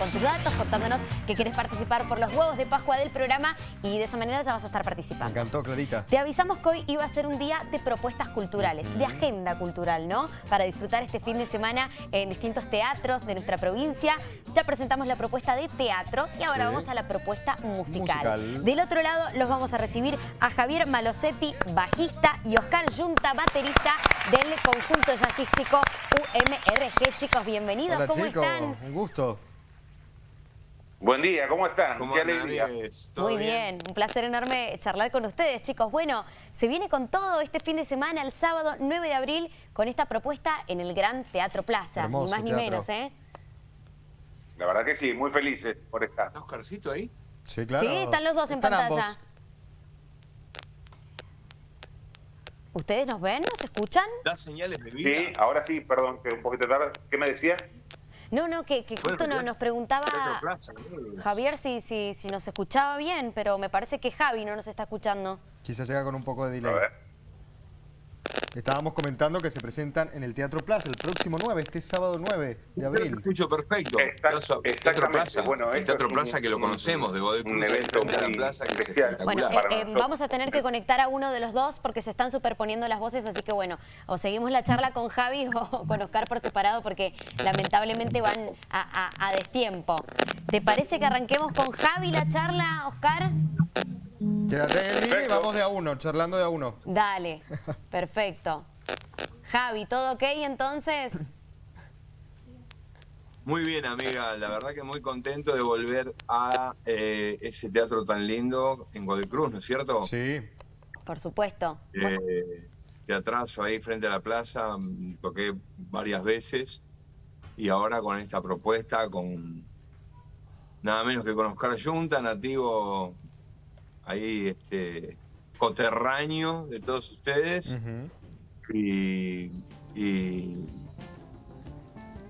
con tus datos, contándonos que quieres participar por los huevos de Pascua del programa y de esa manera ya vas a estar participando. Me encantó, Clarita. Te avisamos que hoy iba a ser un día de propuestas culturales, de agenda cultural, ¿no? Para disfrutar este fin de semana en distintos teatros de nuestra provincia. Ya presentamos la propuesta de teatro y ahora vamos a la propuesta musical. Del otro lado los vamos a recibir a Javier Malosetti, bajista, y Oscar Junta, baterista del conjunto jazzístico UMRG. Chicos, bienvenidos, Hola, ¿cómo chicos. están? Un gusto. Buen día, ¿cómo están? ¿Cómo Qué alegría. Muy bien? un placer enorme charlar con ustedes, chicos. Bueno, se viene con todo este fin de semana, el sábado 9 de abril, con esta propuesta en el Gran Teatro Plaza. Hermoso ni más ni menos, ¿eh? La verdad que sí, muy felices por estar. ¿Está Oscarcito ahí? Sí, claro. Sí, están los dos en pantalla. ambos. ¿Ustedes nos ven? ¿Nos escuchan? ¿Da señales de vida? Sí, ahora sí, perdón, que un poquito tarde. ¿Qué me decía? No, no, que, que justo Bueno, no- nos preguntaba Teatro Plaza, ¿no? Javier si, si, si nos escuchaba bien, pero me parece que Javi no nos está escuchando. Quizás llega con un poco de A delay. ver. Estábamos comentando que se presentan en el Teatro Plaza el próximo 9, este sábado 9 de abril. lo escucho perfecto. Teatro exactamente. Plaza, Bueno, el Teatro es Plaza un- que lo un- conocemos, de Godoy un evento muy plaza, que es. Bueno, espectacular. eh, eh, vamos a tener que conectar a uno de los dos porque se están superponiendo las voces, así que bueno, o seguimos la charla con Javi o con Oscar por separado porque lamentablemente van a, a- a destiempo. ¿Te parece que arranquemos con Javi la charla, Oscar? Quédate en línea y Perfecto. vamos de a uno, charlando de a uno. Dale, perfecto. Javi, ¿todo ok entonces? Muy bien, amiga. La verdad que muy contento de volver a eh, ese teatro tan lindo en Godoy Cruz, ¿no es cierto? Sí. Por supuesto. Bueno, Eh, teatrazo ahí frente a la plaza, mm, toqué varias veces y ahora con esta propuesta, con nada menos que con Oscar Junta, nativo ahí, este, coterráneo de todos ustedes, y, y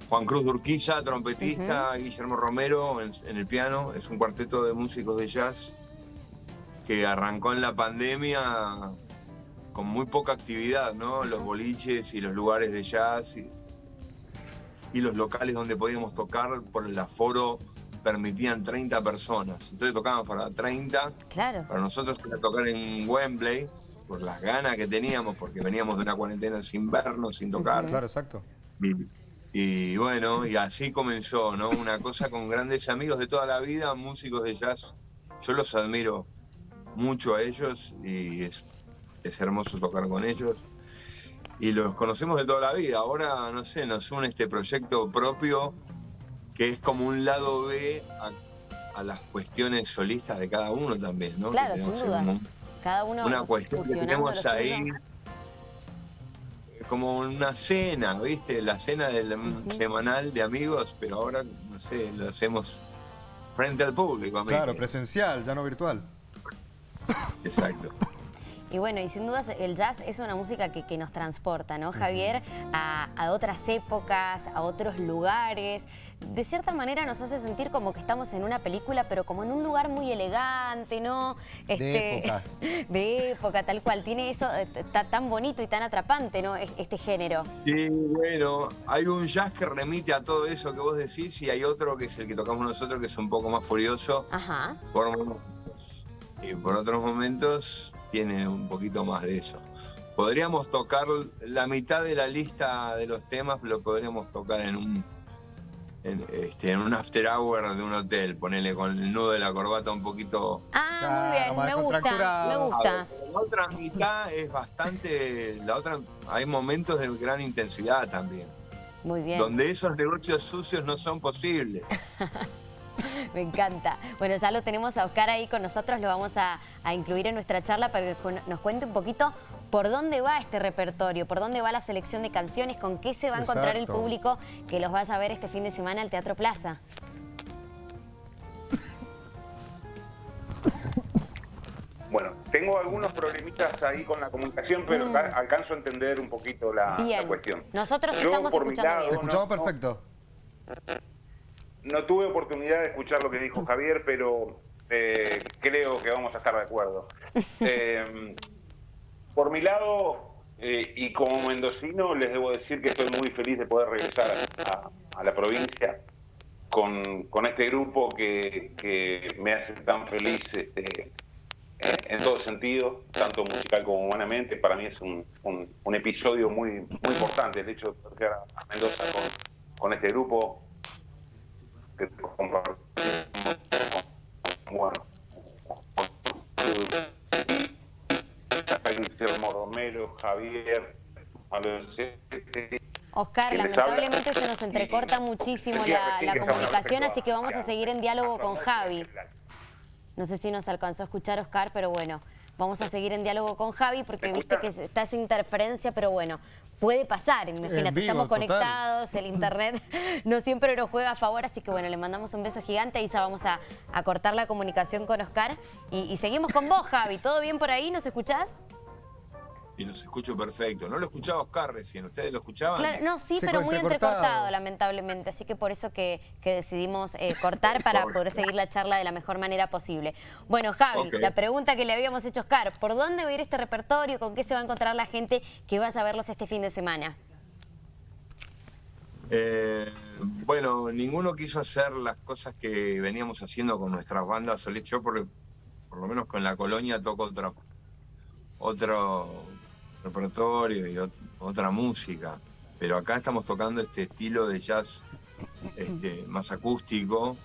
Juan Cruz Durquiza, trompetista, Guillermo Romero en, en el piano, es un cuarteto de músicos de jazz que arrancó en la pandemia con muy poca actividad, ¿no? Los boliches y los lugares de jazz y, y los locales donde podíamos tocar por el aforo permitían 30 personas. Entonces tocábamos para 30. claro. Para nosotros era tocar en Wembley por las ganas que teníamos, porque veníamos de una cuarentena sin vernos, sin tocar. Claro, exacto. Y, y bueno, y así comenzó, ¿no? Una cosa con grandes amigos de toda la vida, músicos de jazz. Yo los admiro mucho a ellos y es, es hermoso tocar con ellos. Y los conocemos de toda la vida. Ahora, no sé, nos une este proyecto propio que es como un lado B a, a las cuestiones solistas de cada uno también, ¿no? Claro, sin dudas. Cada uno una cuestión que tenemos ahí como una cena, ¿viste? La cena del semanal de amigos, pero ahora, no sé, lo hacemos frente al público, amigo. Claro, presencial, ya no virtual. Exacto. Y bueno, y sin dudas el jazz es una música que, que nos transporta, ¿no, Javier? A, a otras épocas, a otros lugares. De cierta manera nos hace sentir como que estamos en una película, pero como en un lugar muy elegante, ¿no? Este, época. De época, tal cual. Tiene eso eh, ta- tan bonito y tan atrapante, ¿no? Es- Este género. Sí, bueno, hay un jazz que remite a todo eso que vos decís y hay otro que es el que tocamos nosotros, que es un poco más furioso. Ajá. Por momentos. Y por otros momentos tiene un poquito más de eso. Podríamos tocar la mitad de la lista de los temas, lo podríamos tocar en un en, este, en un after hour de un hotel, ponele con el nudo de la corbata un poquito. Ah, muy bien, me gusta, me descontracturado. gusta. La otra mitad es bastante, la otra, hay momentos de gran intensidad también, Muy bien. donde esos negocios sucios no son posibles. Me encanta. Bueno, ya lo tenemos a Oscar ahí con nosotros, lo vamos a, a incluir en nuestra charla para que nos cuente un poquito por dónde va este repertorio, por dónde va la selección de canciones, con qué se va a encontrar el público que los vaya a ver este fin de semana al Teatro Plaza. Bueno, tengo algunos problemitas ahí con la comunicación, pero Mm. alca- alcanzo a entender un poquito la, cuestión. Nosotros Yo, estamos por mi escuchando lado, Te bien. escuchamos no. perfecto. No tuve oportunidad de escuchar lo que dijo Javier, pero eh, creo que vamos a estar de acuerdo. Eh, por mi lado, eh, y como mendocino, les debo decir que estoy muy feliz de poder regresar a, a la provincia. con, con este grupo que, que me hace tan feliz este, en todo sentido, tanto musical como humanamente. Para mí es un, un, episodio muy, muy importante el hecho de tocar a Mendoza con, con este grupo que bueno, Guillermo Romero, Javier, Oscar, lamentablemente se nos entrecorta muchísimo la, la comunicación, así que vamos a seguir en diálogo con Javi. No sé si nos alcanzó a escuchar Oscar, pero bueno, vamos a seguir en diálogo con Javi porque viste que está esa interferencia, pero bueno, puede pasar, imagínate, estamos conectados, el internet no siempre nos juega a favor, así que bueno, le mandamos un beso gigante y ya vamos a, cortar la comunicación con Oscar y, y seguimos con vos, Javi. ¿Todo bien por ahí? ¿Nos escuchás? Y los escucho perfecto. No lo escuchaba Oscar recién, ¿ustedes lo escuchaban? no, sí, pero muy entrecortado, lamentablemente. Así que por eso que, decidimos eh, cortar para poder seguir la charla de la mejor manera posible. Bueno, Javi, la pregunta que le habíamos hecho a Oscar, ¿por dónde va a ir este repertorio? ¿Con qué se va a encontrar la gente que vaya a verlos este fin de semana? Eh, bueno, ninguno quiso hacer las cosas que veníamos haciendo con nuestras bandas Yo por, por lo menos con la colonia toco otra, otro repertorio y otra música. Pero acá estamos tocando este estilo de jazz este, más acústico.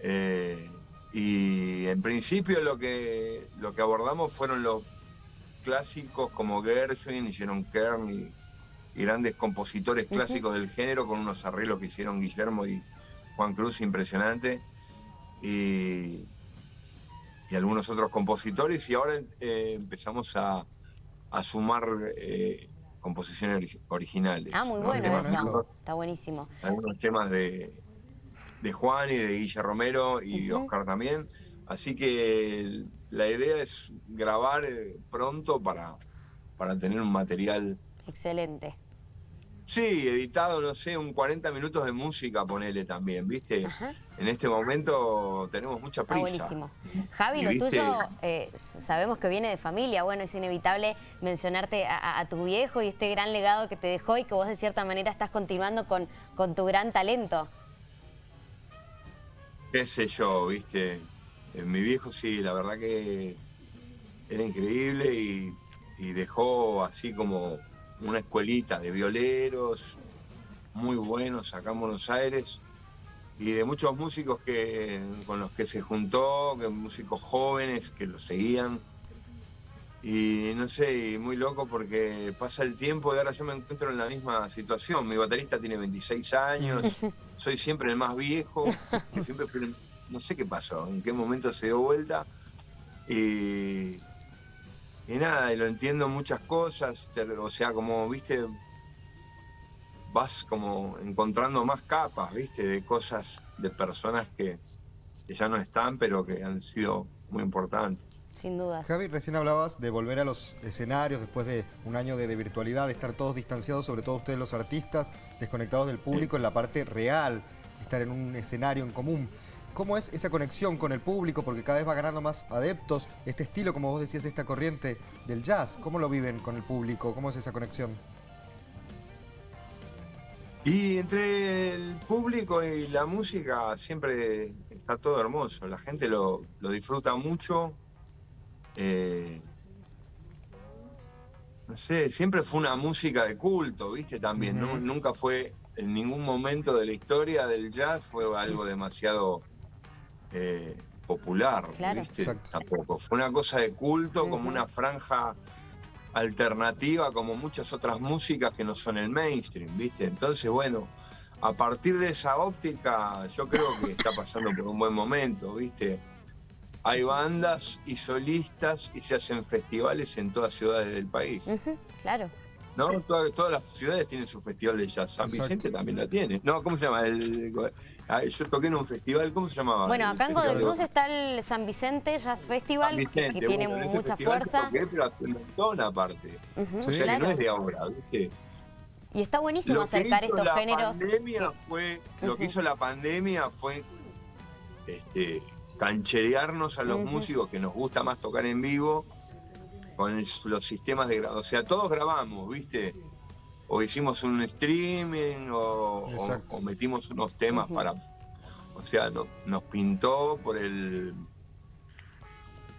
Eh, y en principio lo que, lo que abordamos fueron los clásicos como Gershwin y Sharon Kern y, grandes compositores clásicos del género con unos arreglos que hicieron Guillermo y Juan Cruz impresionante. Y, algunos otros compositores y ahora eh, empezamos a, a sumar eh, composiciones originales. Ah, muy bueno eso. Está buenísimo. Algunos temas de, de Juan y de Guilla Romero y Oscar también. Así que la idea es grabar eh, pronto para, para tener un material. Excelente. Sí, editado, no sé, un 40 minutos de música, ponele también, ¿viste? En este momento tenemos mucha prisa. buenísimo. Javi, lo tuyo eh, sabemos que viene de familia, bueno, es inevitable mencionarte a, tu viejo y este gran legado que te dejó y que vos de cierta manera estás continuando con, con tu gran talento. Qué sé yo, ¿viste? Eh, mi viejo sí, la verdad que era increíble y, y dejó así como una escuelita de violeros muy buenos acá en Buenos Aires y de muchos músicos que, con los que se juntó, que músicos jóvenes que lo seguían. Y no sé, muy loco porque pasa el tiempo y ahora yo me encuentro en la misma situación. Mi baterista tiene 26 años, soy siempre el más viejo, siempre no sé qué pasó, en qué momento se dio vuelta. Y, y nada, y lo entiendo muchas cosas, o sea, como, viste, vas como encontrando más capas, viste, de cosas, de personas que, ya no están, pero que han sido muy importantes. Sin duda. Javi, recién hablabas de volver a los escenarios después de un año de, virtualidad, de estar todos distanciados, sobre todo ustedes los artistas, desconectados del público en la parte real, estar en un escenario en común. ¿Cómo es esa conexión con el público? Porque cada vez va ganando más adeptos. Este estilo, como vos decías, esta corriente del jazz, ¿cómo lo viven con el público? ¿Cómo es esa conexión? Y entre el público y la música siempre está todo hermoso. La gente lo, disfruta mucho. Eh, no sé, siempre fue una música de culto, ¿viste? También, Nunca fue, en ningún momento de la historia del jazz fue algo demasiado eh, popular, Tampoco. Fue una cosa de culto, como una franja alternativa, como muchas otras músicas que no son el mainstream, ¿viste? Entonces, bueno, a partir de esa óptica, yo creo que está pasando por un buen momento, ¿viste? Hay bandas y solistas y se hacen festivales en todas ciudades del país. claro. ¿No? Todas, las ciudades tienen su festival de jazz. San Vicente también lo tiene. No, ¿cómo se llama? El, yo toqué en un festival, ¿cómo se llamaba? Bueno, acá en Godoy está el San Vicente Jazz Festival, que, tiene mucha fuerza. Toqué, pero hace un montón aparte. o sea que no es de ahora, ¿viste? Y está buenísimo acercar estos géneros. Pandemia fue, Lo que hizo la pandemia fue este, cancherearnos a los músicos que nos gusta más tocar en vivo con los sistemas de grado. O sea, todos grabamos, ¿viste? o hicimos un streaming o, metimos unos temas para, o sea, no- nos pintó por el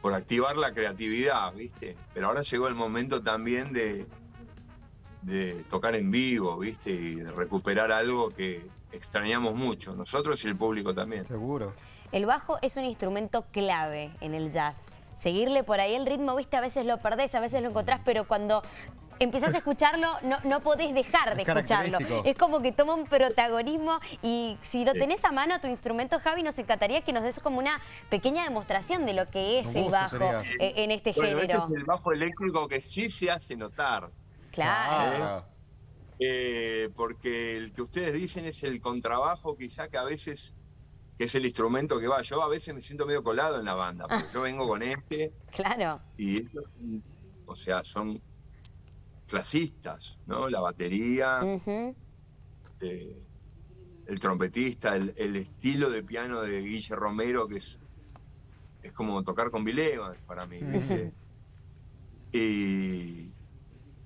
por activar la creatividad, ¿viste? Pero ahora llegó el momento también de, de tocar en vivo, ¿viste? Y de recuperar algo que extrañamos mucho, nosotros y el público también. Seguro. El bajo es un instrumento clave en el jazz. Seguirle por ahí el ritmo, viste, a veces lo perdés, a veces lo encontrás, pero cuando empezás a escucharlo, no, no podés dejar de Es escucharlo. Es como que toma un protagonismo y si lo tenés a mano tu instrumento, Javi, nos encantaría que nos des como una pequeña demostración de lo que es el bajo sería. eh, en este Bueno, este género. es el bajo eléctrico que sí se hace notar. Claro. Eh, porque el que ustedes dicen es el contrabajo, quizá que a veces, que es el instrumento que va. Yo a veces me siento medio colado en la banda, porque yo vengo con este Claro. y ellos, o sea, son clasistas, ¿no? La batería, este, el trompetista, el, el estilo de piano de Guille Romero, que es, es como tocar con Bill Evans para mí, ¿viste? y,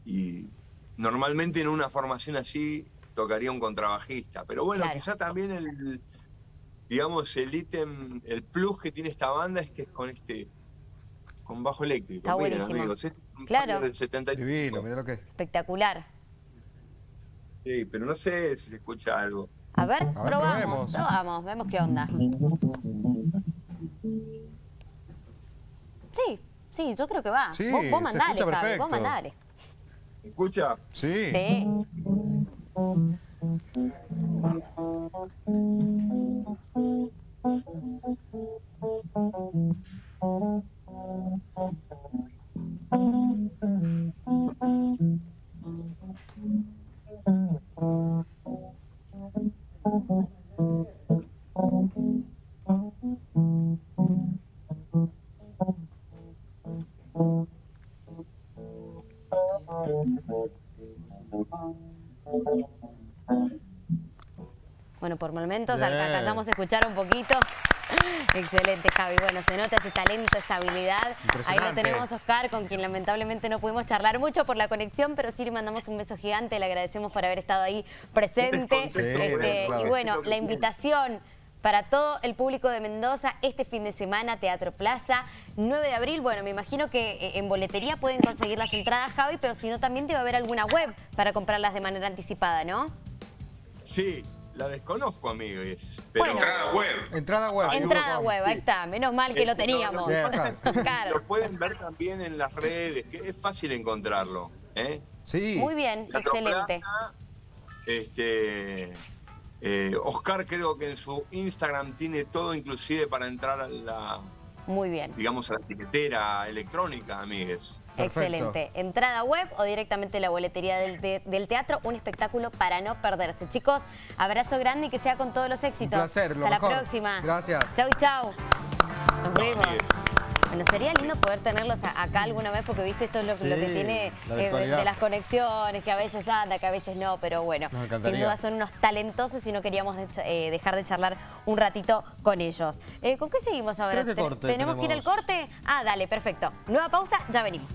y normalmente en una formación así tocaría un contrabajista, pero bueno, Claro. quizá también el, digamos, el ítem, el plus que tiene esta banda es que es con este, con bajo eléctrico. Está Miren, buenísimo. amigos, este es un Claro. Del 75. Divino, mira lo que es. Espectacular. Sí, pero no sé si se escucha algo. A ver, ver, probamos, probemos. probamos, vemos qué onda. Sí, sí, yo creo que va. Sí, vos, vos se mandale, escucha Javi, vos mandale. ¿Se escucha? Sí. Sí. Bueno, por momentos Bien. alcanzamos a escuchar un poquito. Excelente, Javi. Bueno, se nota ese talento, esa habilidad. Ahí lo tenemos, Oscar, con quien lamentablemente no pudimos charlar mucho por la conexión, pero sí le mandamos un beso gigante, le agradecemos por haber estado ahí presente. Sí, Este, claro. Y bueno, la invitación para todo el público de Mendoza este fin de semana, Teatro Plaza, 9 de abril. Bueno, me imagino que eh, en boletería pueden conseguir las entradas, Javi, pero si no, también debe haber alguna web para comprarlas de manera anticipada, ¿no? Sí, la desconozco, amigos. Pero Bueno. Entrada web. Entrada web. Entrada web, ahí está. Menos mal que lo Este, no, teníamos. Bien, acá. Claro. Lo pueden ver también en las redes, que es fácil encontrarlo. ¿eh? Sí. Muy bien, Teatro excelente. Plaza, Este, eh, Oscar creo que en su Instagram tiene todo, inclusive para entrar a la, Muy bien. digamos, a la etiquetera electrónica, amigues. Perfecto. Excelente. Entrada web o directamente la boletería del, te- del teatro, un espectáculo para no perderse. Chicos, abrazo grande y que sea con todos los éxitos. Un placer, lo Hasta mejor. la próxima. Gracias. Chau, chau. Nos vemos. Bueno, sería lindo poder tenerlos acá alguna vez porque viste esto es lo, Sí, lo que tiene la eh, de, las conexiones, que a veces anda, que a veces no, pero bueno, sin duda son unos talentosos y no queríamos de- eh, dejar de charlar un ratito con ellos. Eh, ¿Con qué seguimos ahora? Creo que Te- corte ¿Tenemos que ir al tenemos. corte? Ah, dale, perfecto. Nueva pausa, ya venimos.